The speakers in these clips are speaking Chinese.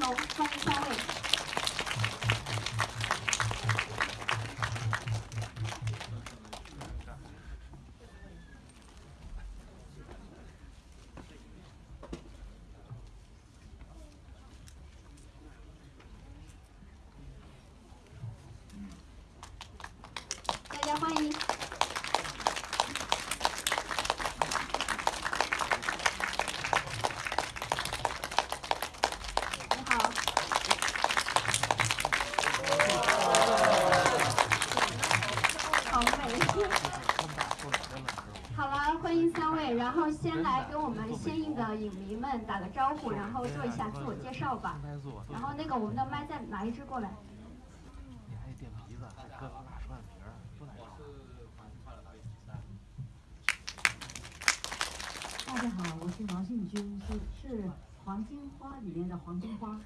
欢迎欢迎。欢迎三位，然后先来跟我们先映的影迷们打个招呼，然后做一下自我介绍吧。然后那个我们的麦再拿一支过来。你还垫鼻子，还搁难大家好，我是王信军，是是黄金花里面的黄金花。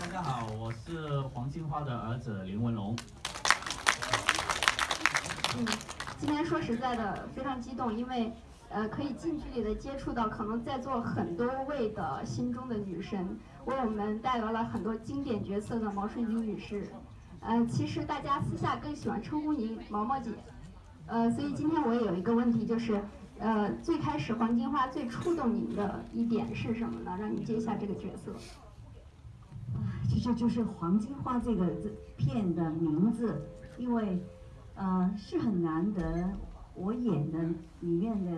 大家好，我是黄金花的儿子林文龙。嗯。今天说实在的非常激动，因为呃可以近距离的接触到可能在座很多位的心中的女神为我们带来了很多经典角色的毛舜筠女士。呃，其实大家私下更喜欢称呼您毛毛姐。呃，所以今天我也有一个问题，就是呃最开始《黄金花》最触动您的一点是什么呢？让你接下这个角色？其实就是《黄金花》这个这片的名字，因为。呃，是很难得，我演的里面的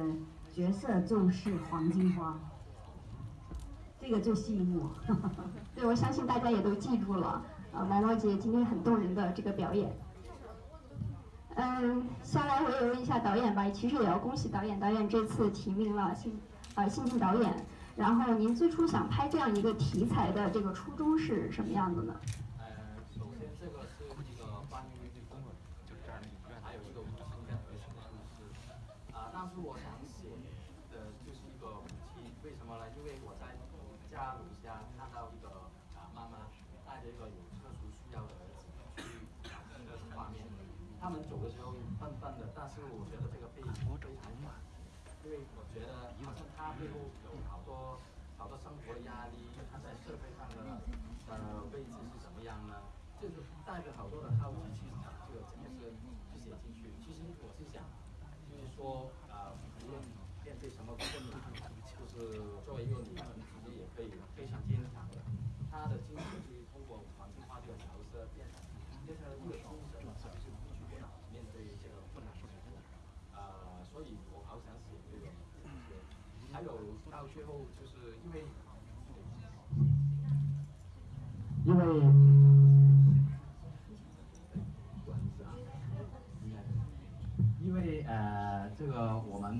角色就是黄金花，这个就吸引我。对，我相信大家也都记住了，呃，毛毛姐今天很动人的这个表演。嗯，下来我也问一下导演吧，其实也要恭喜导演，导演这次提名了新，新晋导演。然后您最初想拍这样一个题材的这个初衷是什么样的呢？呃，首先这个是一个八零后。还有一个母亲应该合的故事，啊，但是我想写的就是一个母亲，为什么呢？因为我在家楼下看到一个啊妈妈带着一个有特殊需要的儿子，这个画面，他们走的时候笨笨的，但是我觉得这个背影非常暖，因为我觉得好像他背后有好多好多生活压力，他在社会上的呃位置是怎么样呢？就是带着好多的好奇去。写进去。其实我是想，就是说，啊，无论面对什么困难，就是作为一个女人，自己也可以非常坚强的。她的精神是通过环境化的角色变成，变成了一个精神，是不是不屈不挠，面对这个困难？啊，所以我好想写这个。还有到最后，就是因为。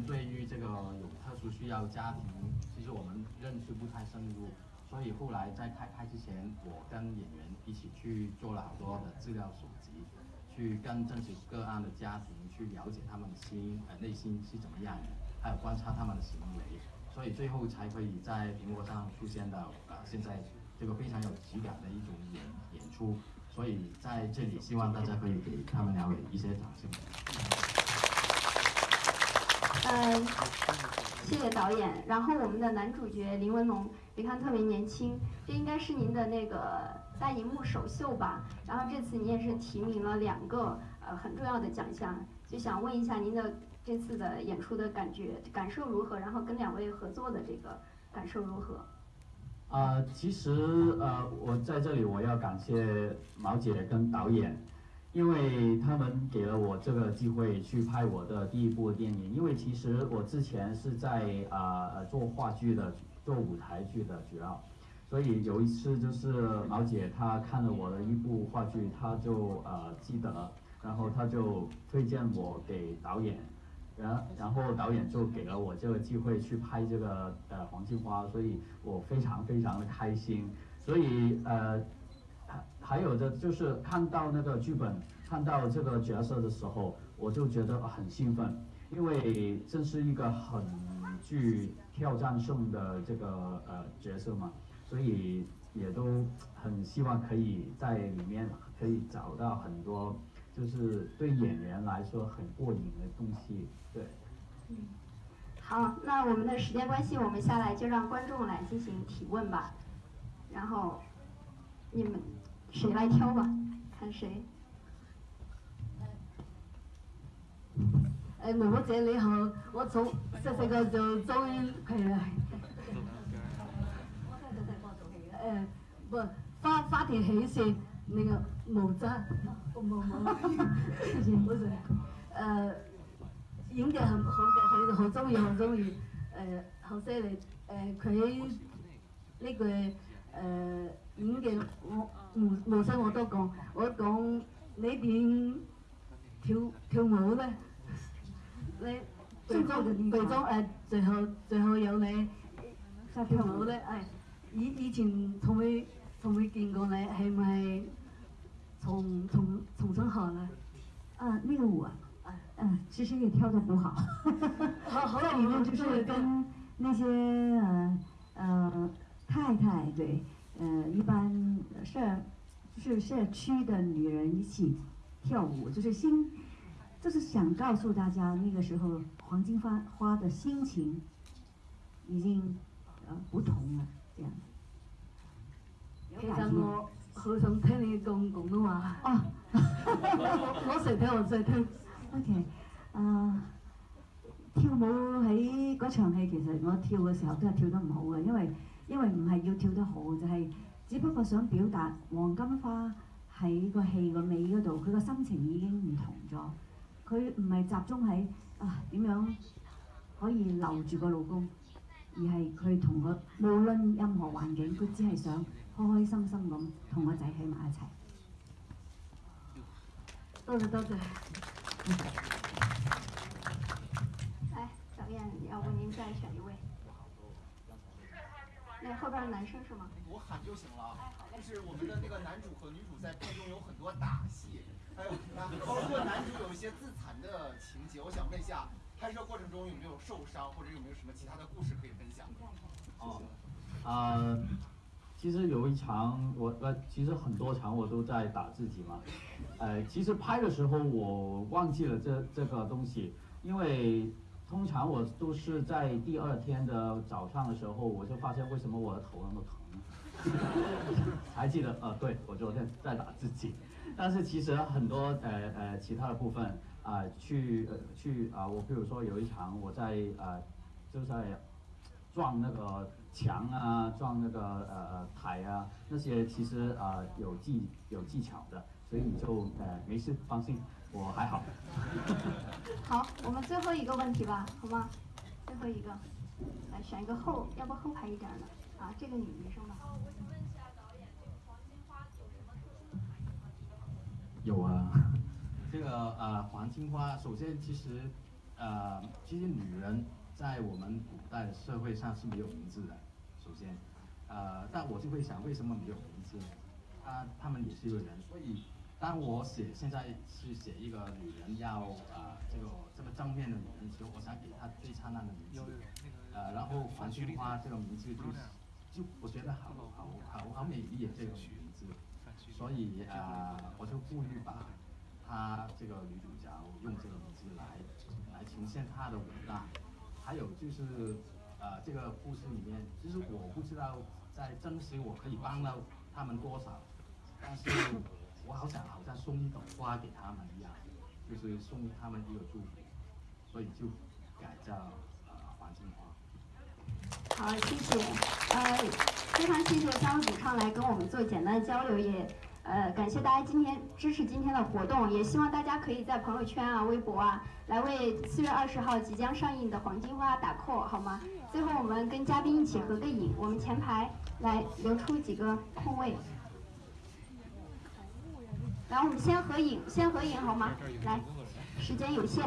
对于这个有特殊需要家庭，其实我们认识不太深入，所以后来在开拍之前，我跟演员一起去做了好多的资料搜集，去跟真实个案的家庭去了解他们的心呃内心是怎么样的，还有观察他们的行为，所以最后才可以在屏幕上出现的呃现在这个非常有质感的一种演演出，所以在这里希望大家可以给他们两位一些掌声。嗯，谢谢导演。然后我们的男主角林文龙，你看特别年轻，这应该是您的那个大银幕首秀吧？然后这次你也是提名了两个呃很重要的奖项，就想问一下您的这次的演出的感觉感受如何？然后跟两位合作的这个感受如何？啊，其实呃，我在这里我要感谢毛姐跟导演。因为他们给了我这个机会去拍我的第一部电影，因为其实我之前是在啊做话剧的，做舞台剧的主要，所以有一次就是毛姐她看了我的一部话剧，她就呃记得，然后她就推荐我给导演，然然后导演就给了我这个机会去拍这个呃黄金花，所以我非常非常的开心，所以呃。还有的就是看到那个剧本，看到这个角色的时候，我就觉得很兴奋，因为这是一个很具挑战性的这个呃角色嘛，所以也都很希望可以在里面可以找到很多，就是对演员来说很过瘾的东西。对，嗯，好，那我们的时间关系，我们下来就让观众来进行提问吧，然后你们。谁来挑吧？看谁。哎，我我姐你好，我从这个就中意。哎，不，花花田喜事那个无章。我我哈谢，哈，不是，呃，影帝很、很、很、好中意、好中意，呃，好犀利，呃，佢呢句呃。演嘅我無無心我都講，我講你点跳跳舞咧，你最裝誒，最後最後有你跳舞咧，誒以以前从未从未見過你係咪從從從上學咧？啊，个舞啊，诶，啊，其實你跳得唔好，好好面 就是跟那些诶诶太太對。呃，一般社就是社区的女人一起跳舞，就是心，就是想告诉大家那个时候黄金花花的心情已经呃不同了，这样。其实我我想听你讲广东话。哦，我成日听，我成听。OK，呃，跳舞喺嗰场戏，其实我跳嘅时候都系跳得唔好嘅，因为。因為唔係要跳得好，就係只不過想表達黃金花喺個戲個尾嗰度，佢個心情已經唔同咗。佢唔係集中喺啊點樣可以留住個老公，而係佢同我無論任何環境，佢只係想開開心心咁同個仔喺埋一齊。多謝多謝。哎，小燕，要不您再選一位。那后边男生是吗？我喊就行了。但是我们的那个男主和女主在片中有很多打戏，有包括男主有一些自残的情节。我想问一下，拍摄过程中有没有受伤，或者有没有什么其他的故事可以分享？哦，啊，其实有一场我呃，其实很多场我都在打自己嘛。呃，其实拍的时候我忘记了这这个东西，因为。通常我都是在第二天的早上的时候，我就发现为什么我的头那么疼哈，还记得呃，对我昨天在打自己，但是其实很多呃呃其他的部分啊，去呃去啊，我比如说有一场我在呃就在撞那个墙啊，撞那个呃台啊，那些其实啊有技有技巧的，所以你就呃没事，放心。我还好。好，我们最后一个问题吧，好吗？最后一个，来选一个后，要不后排一点的啊，这个女医生吧。有啊，这个呃，黄金花，首先其实，呃，其实女人在我们古代社会上是没有名字的。首先，呃，但我就会想，为什么没有名字？她她们也是一个人，所以。当我写现在是写一个女人要啊这个这么正面的女人时，我想给她最灿烂的名字，呃，然后黄菊花这个名字就是、就我觉得好好好好美丽这个名字，所以啊我就故意把，她这个女主角用这个名字来来呈现她的伟大，还有就是呃这个故事里面，其实我不知道在真实我可以帮到他们多少，但是。我好想好像送一朵花给他们一样，就是送他们一个祝福，所以就改叫呃黄金花。好，谢谢，呃，非常谢谢三位主唱来跟我们做简单的交流，也呃感谢大家今天支持今天的活动，也希望大家可以在朋友圈啊、微博啊来为四月二十号即将上映的《黄金花》打 call，好吗？最后我们跟嘉宾一起合个影，我们前排来留出几个空位。来，我们先合影，先合影好吗？来，时间有限。